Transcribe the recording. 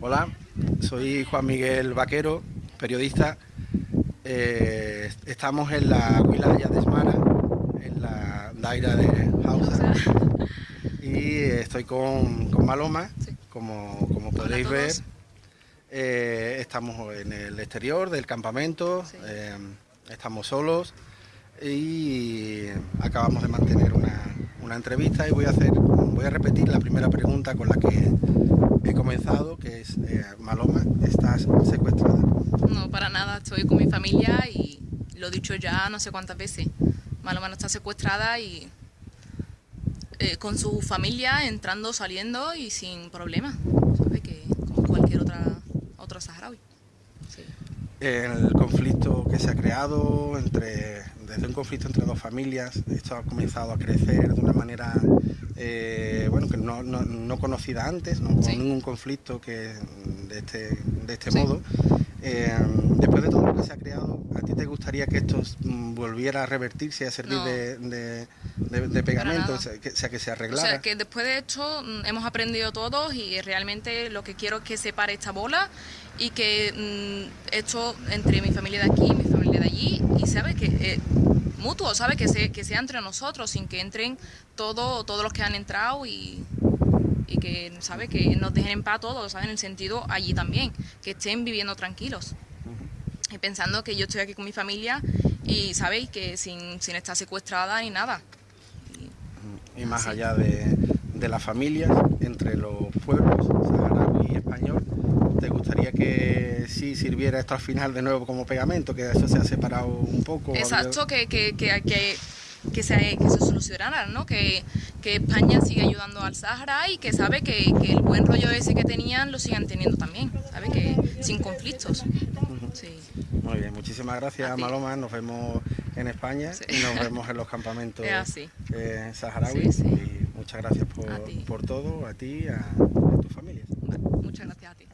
Hola, soy Juan Miguel Vaquero, periodista. Eh, estamos en la Wilaya de Esmara, en la Daira de Hausa. Y estoy con, Maloma, como, como podéis ver. Eh, estamos en el exterior del campamento, eh, estamos solos y acabamos de mantener una, una entrevista y voy a hacer, voy a repetir la primera pregunta con la que que es, eh, Maloma, ¿estás secuestrada? No, para nada, estoy con mi familia y lo he dicho ya no sé cuántas veces. Maloma no está secuestrada y eh, con su familia entrando, saliendo y sin problema, ¿sabe? Que como cualquier otra, otro saharaui. El conflicto que se ha creado entre desde un conflicto entre dos familias, esto ha comenzado a crecer de una manera eh, bueno, que no, no, conocida antes, no hubo ningún conflicto que de este, de este modo. Eh, después de todo lo que se ha creado, ¿a ti te gustaría que esto volviera a revertirse y a servir de, de, pegamento, o sea, que, se arreglara? O sea, que después de esto mm, hemos aprendido todos y realmente lo que quiero es que se pare esta bola y que mm, esto entre mi familia de aquí y mi familia de allí y sabe que eh, mutuo, sabe que, se, que sea entre nosotros sin que entren todo, todos los que han entrado y, y que sabe que nos dejen en paz todos, ¿sabe? en el sentido allí también, que estén viviendo tranquilos. Y pensando que yo estoy aquí con mi familia y sabéis que sin, sin estar secuestrada ni nada. Y, más allá de, de las familias, entre los pueblos, saharaui y español, ¿te gustaría que sirviera esto al final de nuevo como pegamento, que eso se ha separado un poco? Exacto, que, que, que, que, que se, que se solucionara, ¿no? Que, que España sigue ayudando al Sahara y que sabe que, que, el buen rollo ese que tenían lo sigan teniendo también, ¿sabe? Que sin conflictos. sí. Muy bien, muchísimas gracias Maloma, nos vemos en España y nos vemos en los campamentos eh, saharauis y muchas gracias por, por todo, a ti a, a tu familia. muchas gracias a ti.